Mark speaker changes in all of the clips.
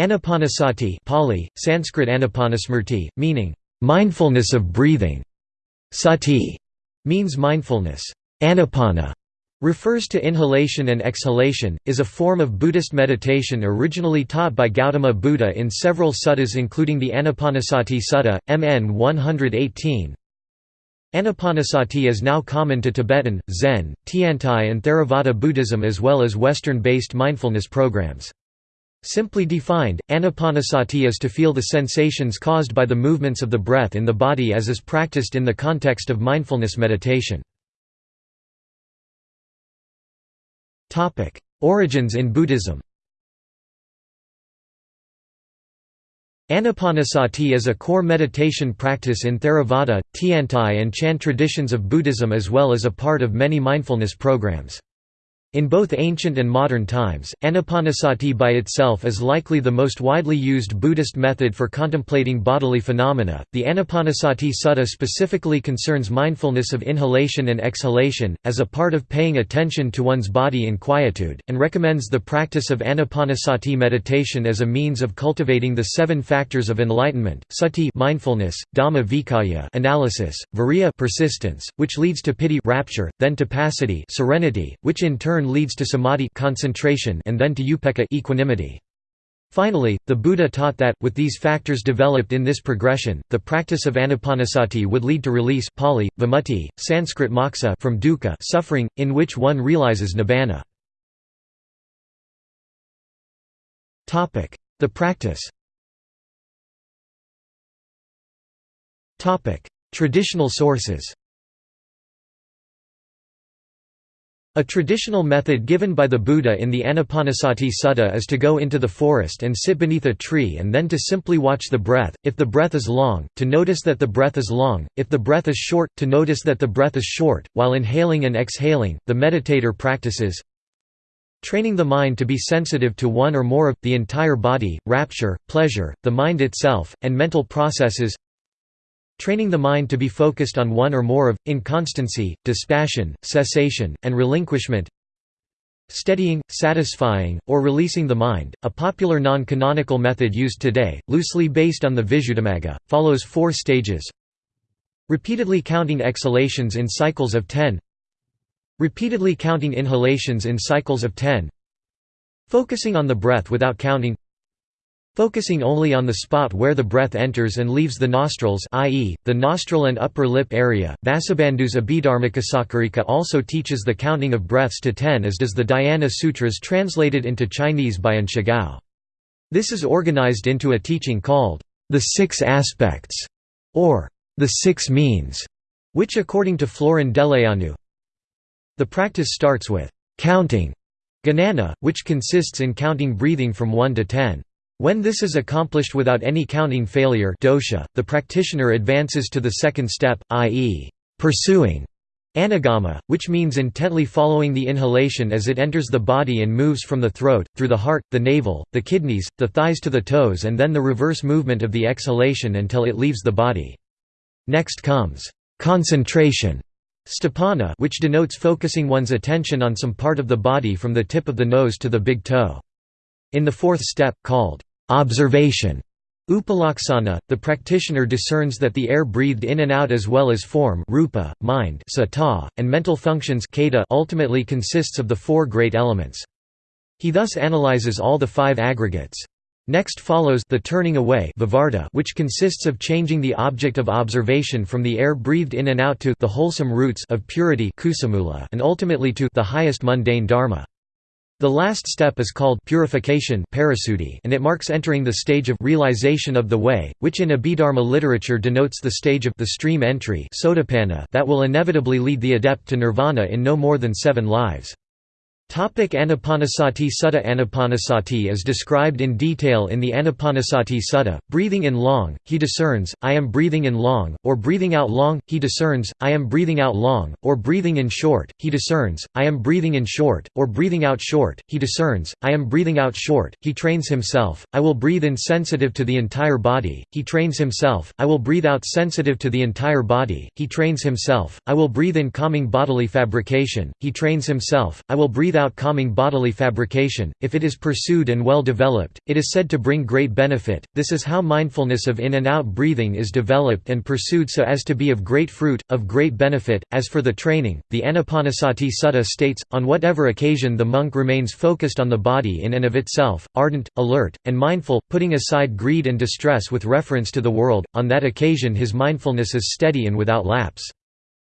Speaker 1: Anapanasati Pali, Sanskrit anapanasmrti, meaning, "...mindfulness of breathing". Sati means mindfulness. Anapana refers to inhalation and exhalation, is a form of Buddhist meditation originally taught by Gautama Buddha in several suttas including the Anapanasati Sutta, MN 118. Anapanasati is now common to Tibetan, Zen, Tiantai and Theravada Buddhism as well as Western-based mindfulness programs. Simply defined, anapanasati is to feel the sensations caused by the movements of the breath in the body as is practiced in the context of mindfulness meditation. Origins in Buddhism Anapanasati is a core meditation practice in Theravada, Tiantai and Chan traditions of Buddhism as well as a part of many mindfulness programs. In both ancient and modern times, anapanasati by itself is likely the most widely used Buddhist method for contemplating bodily phenomena. The Anapanasati Sutta specifically concerns mindfulness of inhalation and exhalation, as a part of paying attention to one's body in quietude, and recommends the practice of anapanasati meditation as a means of cultivating the seven factors of enlightenment: sati, mindfulness; dhamma vicaya, analysis; viriya, persistence, which leads to piti, rapture; then tapacity, serenity, which in turn turn leads to samadhi concentration and then to upekkha equanimity. Finally, the Buddha taught that, with these factors developed in this progression, the practice of anapanasati would lead to release Pali, vimutti, Sanskrit moksha from dukkha suffering, in which one realizes nibbana. The practice Traditional sources A traditional method given by the Buddha in the Anapanasati Sutta is to go into the forest and sit beneath a tree and then to simply watch the breath, if the breath is long, to notice that the breath is long, if the breath is short, to notice that the breath is short. While inhaling and exhaling, the meditator practices training the mind to be sensitive to one or more of, the entire body, rapture, pleasure, the mind itself, and mental processes Training the mind to be focused on one or more of, inconstancy, dispassion, cessation, and relinquishment Steadying, satisfying, or releasing the mind, a popular non-canonical method used today, loosely based on the Visuddhimagga, follows four stages. Repeatedly counting exhalations in cycles of 10 Repeatedly counting inhalations in cycles of 10 Focusing on the breath without counting Focusing only on the spot where the breath enters and leaves the nostrils i.e., the nostril and upper lip area, Vasubandhu's Abhidharmakosakarika also teaches the counting of breaths to ten as does the Dhyana Sutras translated into Chinese by An Shigao. This is organized into a teaching called, the Six Aspects, or the Six Means, which according to Florin Deleanu, the practice starts with counting, ganana, which consists in counting breathing from 1 to 10. When this is accomplished without any counting failure dosha, the practitioner advances to the second step, i.e., pursuing anugama, which means intently following the inhalation as it enters the body and moves from the throat, through the heart, the navel, the kidneys, the thighs to the toes and then the reverse movement of the exhalation until it leaves the body. Next comes concentration sthapana which denotes focusing one's attention on some part of the body from the tip of the nose to the big toe. In the fourth step, called Observation Upalaksana, the practitioner discerns that the air breathed in and out as well as form rupa, mind sata, and mental functions ultimately consists of the four great elements. He thus analyzes all the five aggregates. Next follows the turning away which consists of changing the object of observation from the air breathed in and out to the wholesome roots of purity and ultimately to the highest mundane dharma. The last step is called purification and it marks entering the stage of realization of the way, which in Abhidharma literature denotes the stage of the stream entry that will inevitably lead the adept to nirvana in no more than seven lives. Topic Anapanasati Sutta Anapanasati is described in detail in the Anapanasati Sutta. Breathing in long, he discerns, I am breathing in long, or breathing out long, he discerns, I am breathing out long, or breathing in short, he discerns, I am breathing in short, or breathing out short, he discerns, I am breathing out short, he trains himself, I will breathe in sensitive to the entire body, he trains himself, I will breathe out sensitive to the entire body, he trains himself, I will breathe in calming bodily fabrication, he trains himself, I will breathe without calming bodily fabrication. If it is pursued and well developed, it is said to bring great benefit. This is how mindfulness of in and out breathing is developed and pursued so as to be of great fruit, of great benefit. As for the training, the Anapanasati Sutta states on whatever occasion the monk remains focused on the body in and of itself, ardent, alert, and mindful, putting aside greed and distress with reference to the world, on that occasion his mindfulness is steady and without lapse.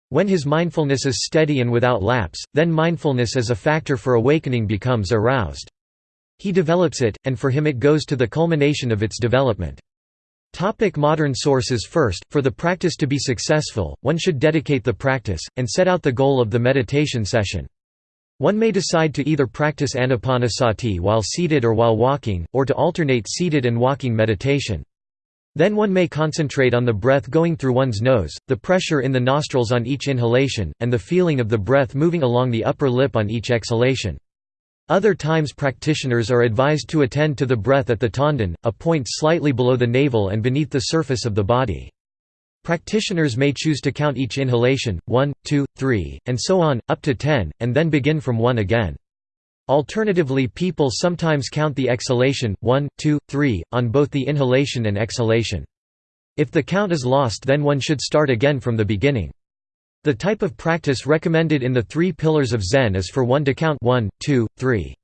Speaker 1: When his mindfulness is steady and without lapse, then mindfulness as a factor for awakening becomes aroused. He develops it, and for him it goes to the culmination of its development. Topic modern sources First, for the practice to be successful, one should dedicate the practice, and set out the goal of the meditation session. One may decide to either practice anapanasati while seated or while walking, or to alternate seated and walking meditation. Then one may concentrate on the breath going through one's nose, the pressure in the nostrils on each inhalation, and the feeling of the breath moving along the upper lip on each exhalation. Other times practitioners are advised to attend to the breath at the tanden, a point slightly below the navel and beneath the surface of the body. Practitioners may choose to count each inhalation, 1, 2, 3, and so on, up to 10, and then begin from 1 again. Alternatively people sometimes count the exhalation, 1, 2, 3, on both the inhalation and exhalation. If the count is lost then one should start again from the beginning. The type of practice recommended in the three pillars of Zen is for one to count 1, 2, 3.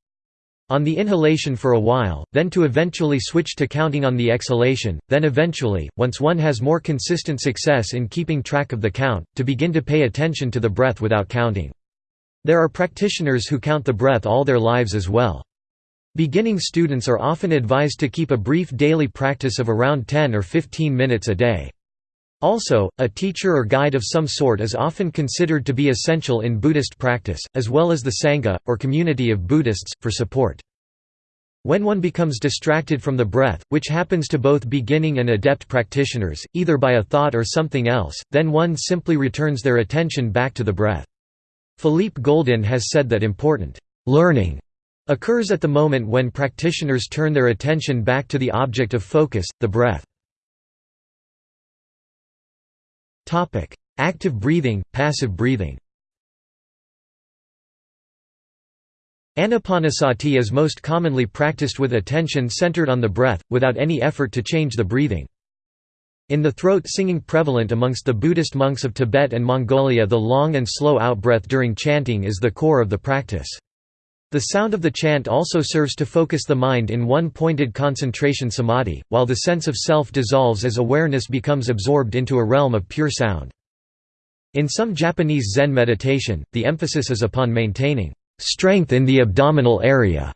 Speaker 1: On the inhalation for a while, then to eventually switch to counting on the exhalation, then eventually, once one has more consistent success in keeping track of the count, to begin to pay attention to the breath without counting. There are practitioners who count the breath all their lives as well. Beginning students are often advised to keep a brief daily practice of around 10 or 15 minutes a day. Also, a teacher or guide of some sort is often considered to be essential in Buddhist practice, as well as the Sangha, or community of Buddhists, for support. When one becomes distracted from the breath, which happens to both beginning and adept practitioners, either by a thought or something else, then one simply returns their attention back to the breath. Philippe Goldin has said that important learning occurs at the moment when practitioners turn their attention back to the object of focus, the breath. Active breathing, passive breathing Anapanasati is most commonly practiced with attention centered on the breath, without any effort to change the breathing. In the throat singing prevalent amongst the Buddhist monks of Tibet and Mongolia the long and slow outbreath during chanting is the core of the practice. The sound of the chant also serves to focus the mind in one pointed concentration samadhi, while the sense of self dissolves as awareness becomes absorbed into a realm of pure sound. In some Japanese Zen meditation, the emphasis is upon maintaining strength in the abdominal area,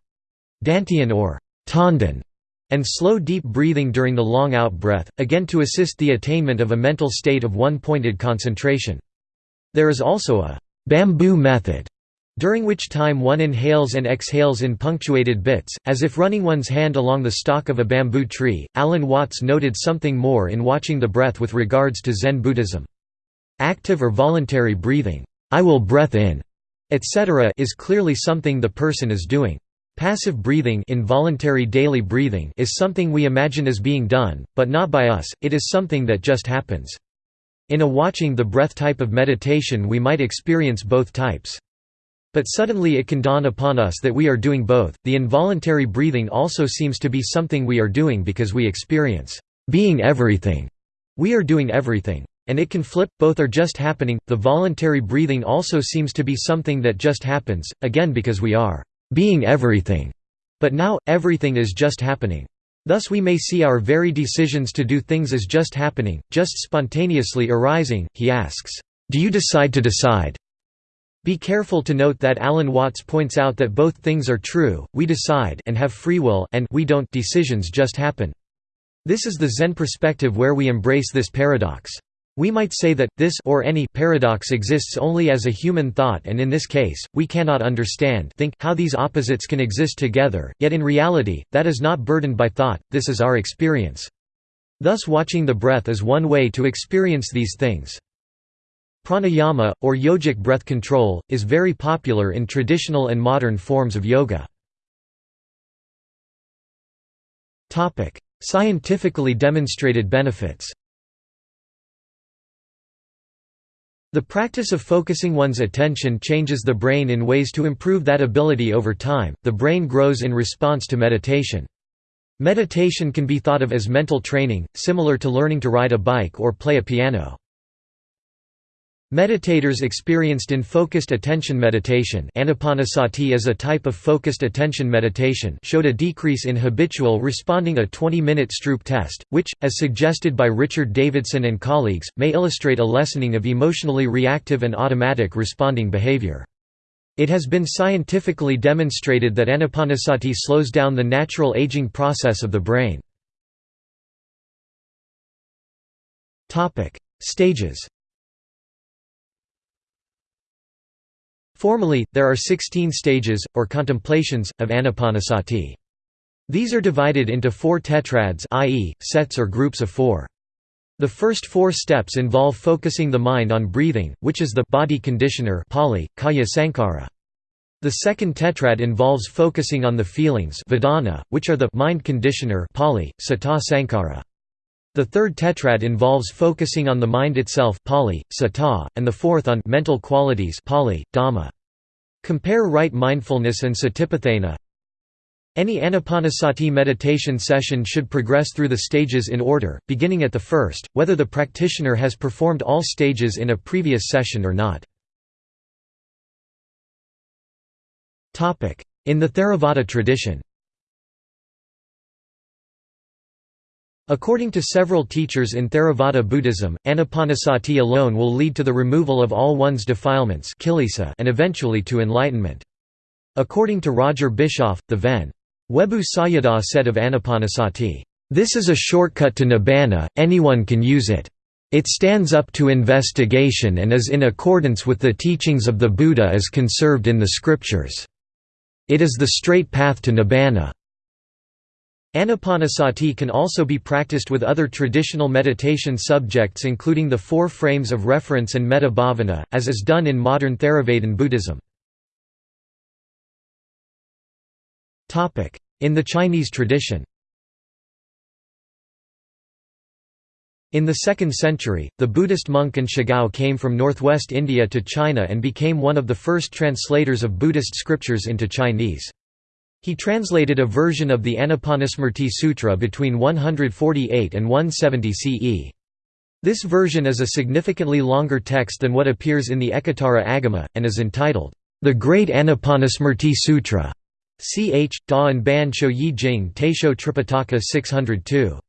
Speaker 1: dantian or tanden, and slow deep breathing during the long out-breath, again to assist the attainment of a mental state of one-pointed concentration. There is also a «bamboo method», during which time one inhales and exhales in punctuated bits, as if running one's hand along the stalk of a bamboo tree. Alan Watts noted something more in watching the breath with regards to Zen Buddhism. Active or voluntary breathing, I will breath in, etc., is clearly something the person is doing. Passive breathing involuntary daily breathing is something we imagine as being done, but not by us, it is something that just happens. In a watching the breath type of meditation we might experience both types. But suddenly it can dawn upon us that we are doing both. The involuntary breathing also seems to be something we are doing because we experience being everything. We are doing everything. And it can flip, both are just happening. The voluntary breathing also seems to be something that just happens, again because we are being everything. But now, everything is just happening. Thus we may see our very decisions to do things as just happening, just spontaneously arising. He asks, Do you decide to decide? Be careful to note that Alan Watts points out that both things are true, we decide and have free will and we don't decisions just happen. This is the Zen perspective where we embrace this paradox. We might say that, this or any paradox exists only as a human thought and in this case, we cannot understand think how these opposites can exist together, yet in reality, that is not burdened by thought, this is our experience. Thus watching the breath is one way to experience these things. Pranayama, or yogic breath control, is very popular in traditional and modern forms of yoga. Scientifically demonstrated benefits The practice of focusing one's attention changes the brain in ways to improve that ability over time. The brain grows in response to meditation. Meditation can be thought of as mental training, similar to learning to ride a bike or play a piano. Meditators experienced in focused attention meditation anapanasati is a type of focused attention meditation showed a decrease in habitual responding a 20-minute Stroop test, which, as suggested by Richard Davidson and colleagues, may illustrate a lessening of emotionally reactive and automatic responding behavior. It has been scientifically demonstrated that anapanasati slows down the natural aging process of the brain. Stages Formally, there are 16 stages, or contemplations, of anapanasati. These are divided into four tetrads i.e., sets or groups of four. The first four steps involve focusing the mind on breathing, which is the body conditioner Pali, kaya sankhara. The second tetrad involves focusing on the feelings vedana, which are the mind conditioner Pali, citta sankhara. The third tetrad involves focusing on the mind itself Pali, citta, and the fourth on mental qualities Pali, dhamma. Compare right mindfulness and satipatthana. Any anapanasati meditation session should progress through the stages in order, beginning at the first, whether the practitioner has performed all stages in a previous session or not. In the Theravada tradition According to several teachers in Theravada Buddhism, anapanasati alone will lead to the removal of all one's defilements and eventually to enlightenment. According to Roger Bischoff, the Ven. Webu Sayadaw said of anapanasati, "...this is a shortcut to nibbana, anyone can use it. It stands up to investigation and is in accordance with the teachings of the Buddha as conserved in the scriptures. It is the straight path to nibbana." Anapanasati can also be practiced with other traditional meditation subjects including the four frames of reference and metta bhavana, as is done in modern Theravadan Buddhism. In the Chinese tradition In the 2nd century, the Buddhist monk An Shigao came from northwest India to China and became one of the first translators of Buddhist scriptures into Chinese. He translated a version of the Anapanasmriti Sutra between 148 and 170 CE. This version is a significantly longer text than what appears in the Ekottara Agama, and is entitled, The Great Anapanasmriti Sutra. Ch. Da and Ban Yi Jing Taisho Tripitaka 602.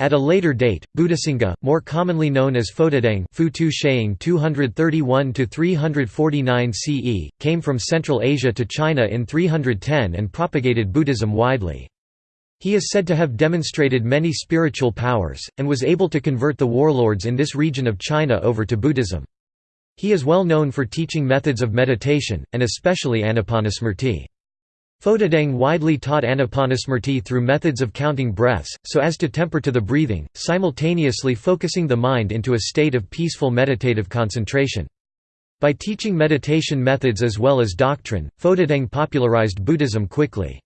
Speaker 1: At a later date, Buddhasanga, more commonly known as Fotudeng Futu Sheing 231–349 CE, came from Central Asia to China in 310 and propagated Buddhism widely. He is said to have demonstrated many spiritual powers, and was able to convert the warlords in this region of China over to Buddhism. He is well known for teaching methods of meditation, and especially anapanasmriti. Fotudeng widely taught anapanasmriti through methods of counting breaths, so as to temper to the breathing, simultaneously focusing the mind into a state of peaceful meditative concentration. By teaching meditation methods as well as doctrine, Fotudeng popularized Buddhism quickly.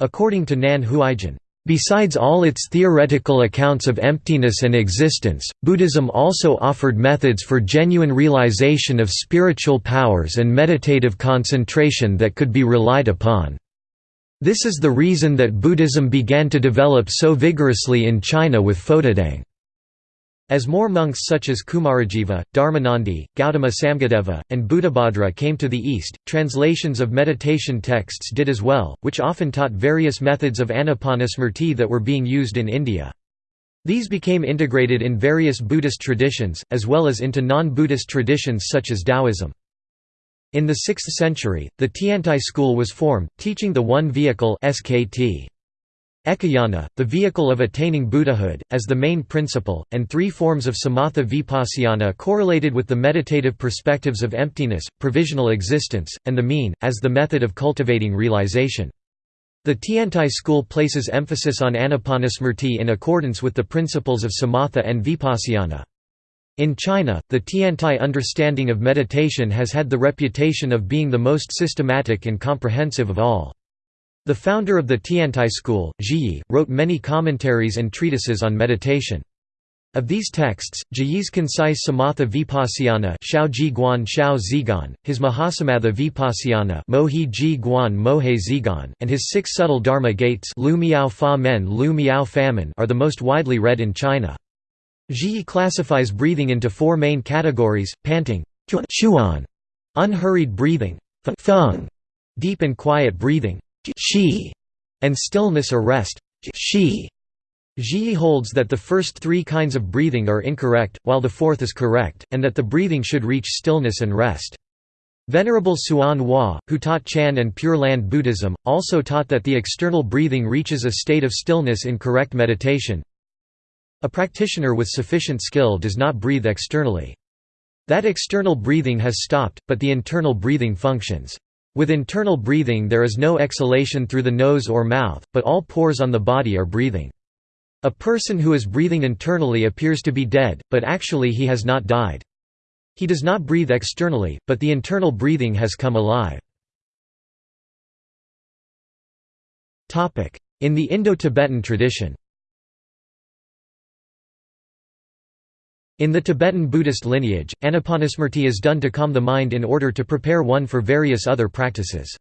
Speaker 1: According to Nan Huaijin, Besides all its theoretical accounts of emptiness and existence, Buddhism also offered methods for genuine realization of spiritual powers and meditative concentration that could be relied upon. This is the reason that Buddhism began to develop so vigorously in China with Fotudeng. As more monks such as Kumarajiva, Dharmanandi, Gautama Samgadeva, and Buddhabhadra came to the east, translations of meditation texts did as well, which often taught various methods of anapanasmriti that were being used in India. These became integrated in various Buddhist traditions, as well as into non-Buddhist traditions such as Taoism. In the 6th century, the Tiantai school was formed, teaching the one vehicle SKT. Ekayana, the vehicle of attaining Buddhahood, as the main principle, and three forms of samatha vipassana correlated with the meditative perspectives of emptiness, provisional existence, and the mean, as the method of cultivating realization. The Tiantai school places emphasis on anapanasmriti in accordance with the principles of samatha and vipassana. In China, the Tiantai understanding of meditation has had the reputation of being the most systematic and comprehensive of all. The founder of the Tiantai school, Zhiyi, wrote many commentaries and treatises on meditation. Of these texts, Zhiyi's concise Samatha Vipassana Shao Ji Guan Shao Zigan, his Mahasamatha Vipassana Mohi Ji Guan Mohe Zigan, and his six subtle Dharma gates Lu Miao Fa Men Lu Miao Famine are the most widely read in China. Zhiyi classifies breathing into four main categories, panting unhurried breathing deep and quiet breathing shi, and stillness or rest shi. Zhiyi holds that the first three kinds of breathing are incorrect, while the fourth is correct, and that the breathing should reach stillness and rest. Venerable Hsuan Hua, who taught Chan and Pure Land Buddhism, also taught that the external breathing reaches a state of stillness in correct meditation. A practitioner with sufficient skill does not breathe externally. That external breathing has stopped, but the internal breathing functions. With internal breathing there is no exhalation through the nose or mouth, but all pores on the body are breathing. A person who is breathing internally appears to be dead, but actually he has not died. He does not breathe externally, but the internal breathing has come alive. In the Indo-Tibetan tradition In the Tibetan Buddhist lineage, anapanasmriti is done to calm the mind in order to prepare one for various other practices.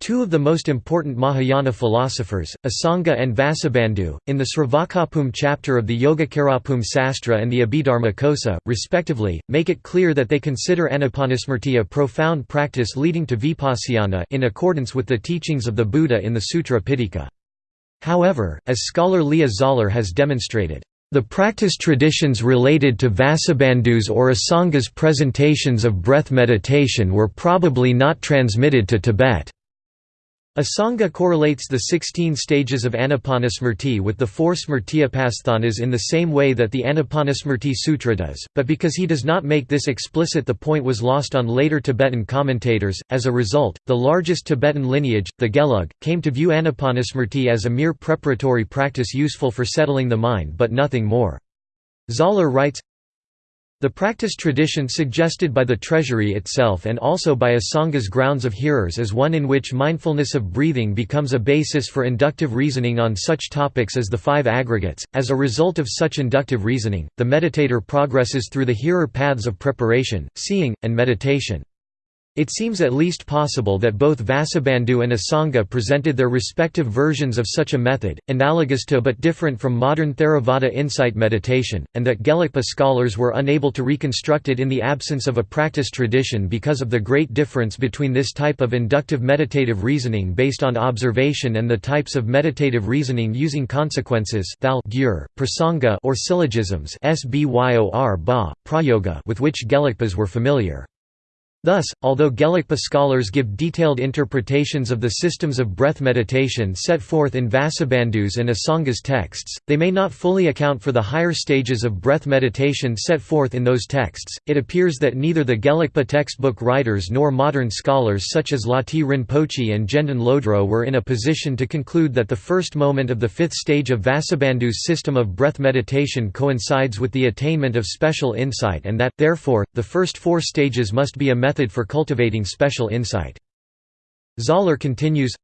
Speaker 1: Two of the most important Mahayana philosophers, Asanga and Vasubandhu, in the Sravakabhumi chapter of the Yogacarabhumi Sastra and the Abhidharma Kosa, respectively, make it clear that they consider anapanasmriti a profound practice leading to vipassana in accordance with the teachings of the Buddha in the Sutra Pitaka. However, as scholar Leah Zahler has demonstrated, the practice traditions related to Vasubandhu's or Asanga's presentations of breath meditation were probably not transmitted to Tibet. Asanga correlates the 16 stages of Anapanasmriti with the four Smrtyupasthanas in the same way that the Anapanasmriti Sutra does, but because he does not make this explicit the point was lost on later Tibetan commentators. As a result, the largest Tibetan lineage, the Gelug, came to view Anapanasmriti as a mere preparatory practice useful for settling the mind but nothing more. Zahler writes, the practice tradition suggested by the treasury itself and also by Asanga's grounds of hearers is one in which mindfulness of breathing becomes a basis for inductive reasoning on such topics as the five aggregates. As a result of such inductive reasoning, the meditator progresses through the hearer paths of preparation, seeing, and meditation. It seems at least possible that both Vasubandhu and Asanga presented their respective versions of such a method, analogous to but different from modern Theravada insight meditation, and that Gelugpa scholars were unable to reconstruct it in the absence of a practice tradition because of the great difference between this type of inductive meditative reasoning based on observation and the types of meditative reasoning using consequences prasanga or syllogisms with which Gelugpas were familiar. Thus, although Gelugpa scholars give detailed interpretations of the systems of breath meditation set forth in Vasubandhu's and Asanga's texts, they may not fully account for the higher stages of breath meditation set forth in those texts. It appears that neither the Gelugpa textbook writers nor modern scholars such as Lati Rinpoche and Gendon Lodro were in a position to conclude that the first moment of the fifth stage of Vasubandhu's system of breath meditation coincides with the attainment of special insight and that, therefore, the first four stages must be a method for cultivating special insight. Zahler continues,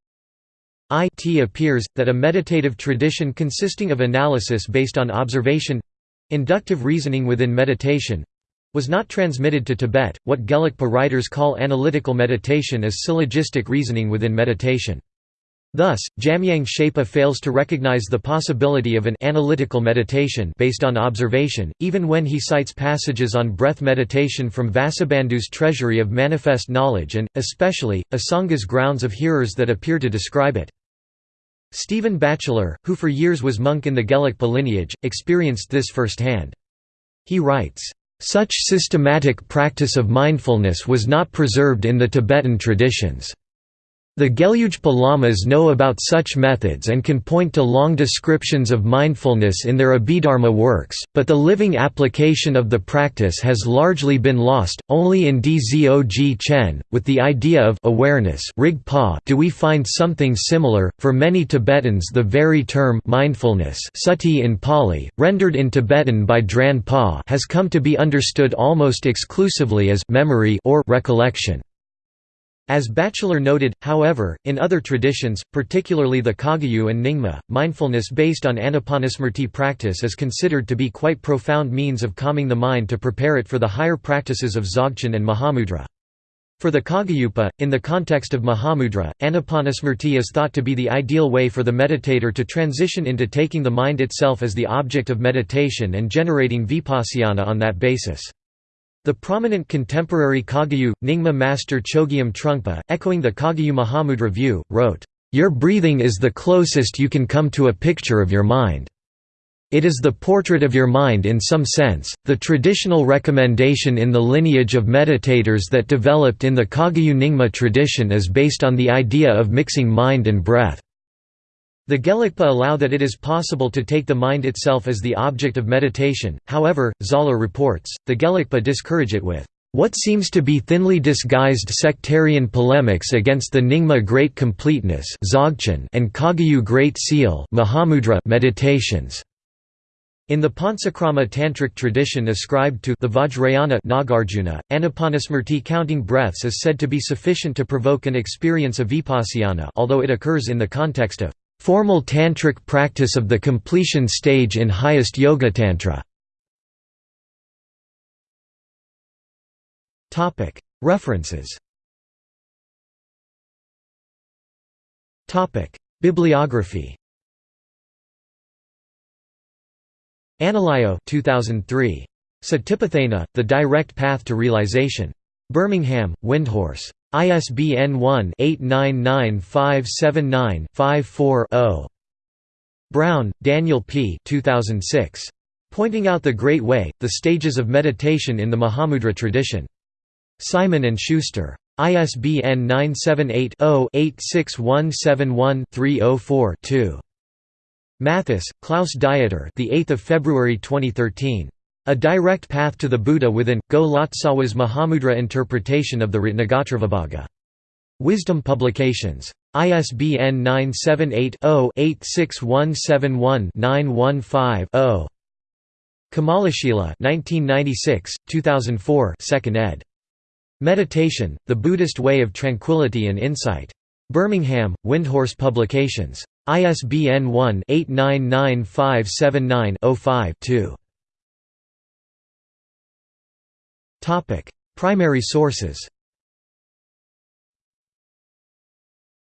Speaker 1: it appears, that a meditative tradition consisting of analysis based on observation—inductive reasoning within meditation—was not transmitted to Tibet. What Gelugpa writers call analytical meditation is syllogistic reasoning within meditation. Thus, Jamyang Shepa fails to recognize the possibility of an analytical meditation based on observation, even when he cites passages on breath meditation from Vasubandhu's treasury of manifest knowledge and, especially, Asanga's grounds of hearers that appear to describe it. Stephen Batchelor, who for years was monk in the Gelugpa lineage, experienced this firsthand. He writes, "...such systematic practice of mindfulness was not preserved in the Tibetan traditions." The Gelugpa Lamas know about such methods and can point to long descriptions of mindfulness in their Abhidharma works, but the living application of the practice has largely been lost. Only in Dzog Chen, with the idea of awareness Rigpa do we find something similar. For many Tibetans, the very term mindfulness sati in Pali, rendered in Tibetan by Dran Pa, has come to be understood almost exclusively as memory or recollection. As Batchelor noted, however, in other traditions, particularly the Kagyu and Nyingma, mindfulness based on anapanasmriti practice is considered to be quite profound means of calming the mind to prepare it for the higher practices of Dzogchen and Mahamudra. For the Kagyupa, in the context of Mahamudra, anapanasmriti is thought to be the ideal way for the meditator to transition into taking the mind itself as the object of meditation and generating vipassana on that basis. The prominent contemporary Kagyu, Nyingma master Chogyam Trungpa, echoing the Kagyu Mahamudra view, wrote, "...your breathing is the closest you can come to a picture of your mind. It is the portrait of your mind in some sense. The traditional recommendation in the lineage of meditators that developed in the Kagyu Nyingma tradition is based on the idea of mixing mind and breath. The Gelugpa allow that it is possible to take the mind itself as the object of meditation, however, Zahler reports, the Gelugpa discourage it with what seems to be thinly disguised sectarian polemics against the Nyingma Great Completeness and Kagyu Great Seal meditations. In the Panchakrama Tantric tradition ascribed to the Vajrayana Nagarjuna, Anapanasmriti counting breaths is said to be sufficient to provoke an experience of vipassana although it occurs in the context of Formal tantric practice of the completion stage in highest yogatantra. References Bibliography Analayo 2003. Satipatthana, The Direct Path to Realization. Birmingham, Windhorse. ISBN 1-899579-54-0. Brown, Daniel P. 2006. Pointing Out the Great Way, The Stages of Meditation in the Mahamudra Tradition. Simon & Schuster. ISBN 978-0-86171-304-2. Mathes, Klaus Dieter the 8th of February 2013. A Direct Path to the Buddha Within, Go Lotsawa's Mahamudra interpretation of the Ratnagotravibhaga. Wisdom Publications. ISBN 978-0-86171-915-0. Kamalashila 1996, 2004 2nd ed. Meditation, The Buddhist Way of Tranquility and Insight. Birmingham, Windhorse Publications. ISBN 1-899579-05-2. Primary sources.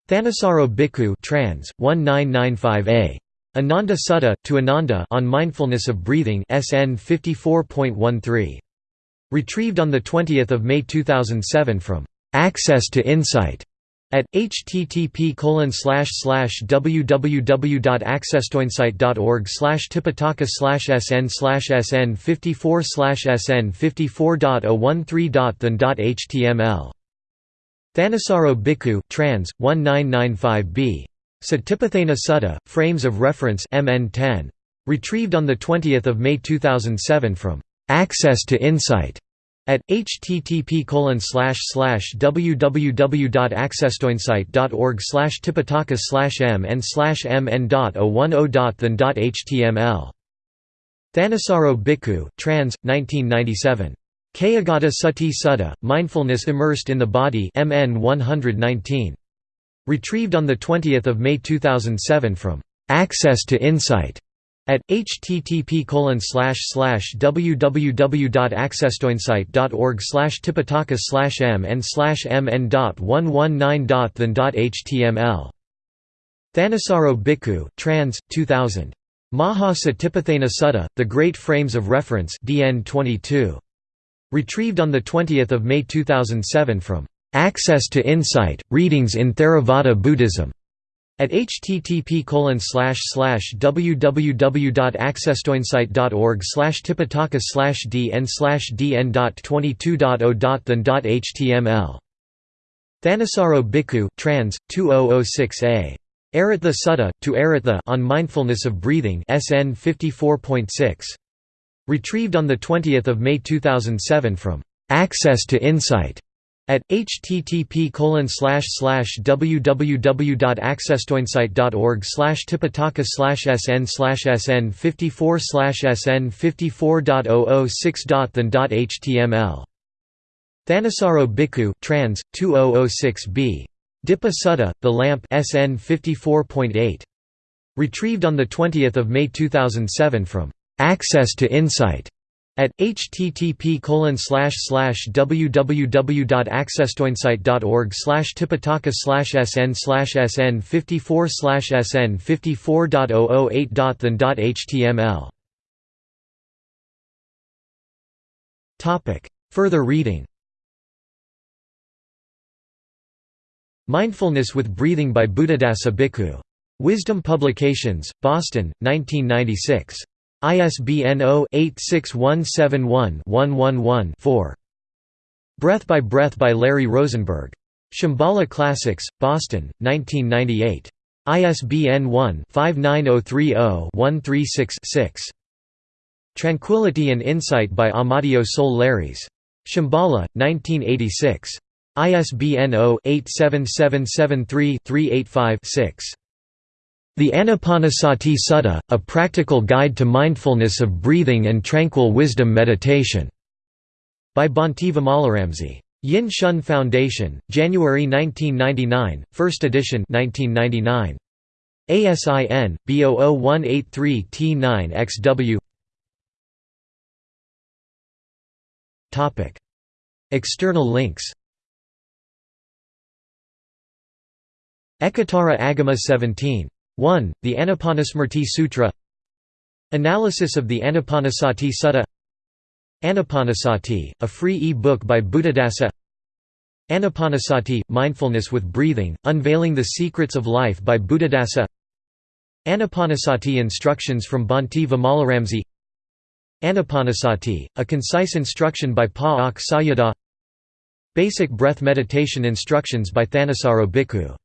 Speaker 1: Thanissaro Bhikkhu trans. 1995a Ananda Sutta to Ananda on mindfulness of breathing SN 54.13 retrieved on the 20th of May 2007 from Access to Insight at http www.accesstoinsight.org slash tipitaka sn sn 54 sn 54.013.than.html Thanissaro Bhikkhu trans 1995b Satipatthana Sutta Frames of Reference MN 10 retrieved on the 20th of May 2007 from Access to Insight at http www.accesstoinsight.org slash tipitaka slash mn slash mn.010.than.html Thanissaro Bhikkhu, trans. 1997. Kayagata Sati Sutta, Mindfulness Immersed in the Body MN 119. Retrieved on 20 May 2007 from Access to Insight at http www.accesstoinsight.org slash tipitaka slash mn slash mn.119.than.html Thanissaro Bhikkhu, trans. 2000. Maha Satipatthana Sutta, The Great Frames of Reference DN 22. Retrieved on 20 May 2007 from Access to Insight, Readings in Theravada Buddhism at http www.accesstoinsight.org slash tipitaka slash dn slash dn.22.0.than.html Thanissaro Bhikkhu, trans. 2006a. Arattha Sutta, to Arattha on Mindfulness of Breathing SN 54.6. Retrieved on 20 May 2007 from Access to Insight at http www.accesstoinsight.org slash tipitaka sn sn 54 sn 54.006.than.html Thanissaro Bhikkhu trans 2006b Dipa Sutta The Lamp SN 54.8 retrieved on the 20th of May 2007 from Access to Insight at http www.accesstoinsight.org slash tipitaka sn sn 54 slash sn 54.008.than.html Further reading Mindfulness with Breathing by Buddhadasa Bhikkhu. Wisdom Publications, Boston, 1996. ISBN 0-86171-111-4. Breath by Breath by Larry Rosenberg. Shambhala Classics, Boston, 1998. ISBN 1-59030-136-6. Tranquility and Insight by Amadeo Solé-Leris. Shambhala, 1986. ISBN 0-87773-385-6. The Anapanasati Sutta, A Practical Guide to Mindfulness of Breathing and Tranquil Wisdom Meditation. By Bhante Vimalaramsi. Yin Shun Foundation, January 1999, 1st edition 1999. ASIN, B00183T9XW External links Ekottara Agama 17. 1. The Anapanasmriti Sutra. Analysis of the Anapanasati Sutta. Anapanasati, a free e-book by Buddhadasa. Anapanasati – Mindfulness with Breathing, Unveiling the Secrets of Life by Buddhadasa. Anapanasati Instructions from Bhante Vimalaramsi Anapanasati, a concise instruction by Pa Auk Sayadaw. Basic breath meditation instructions by Thanissaro Bhikkhu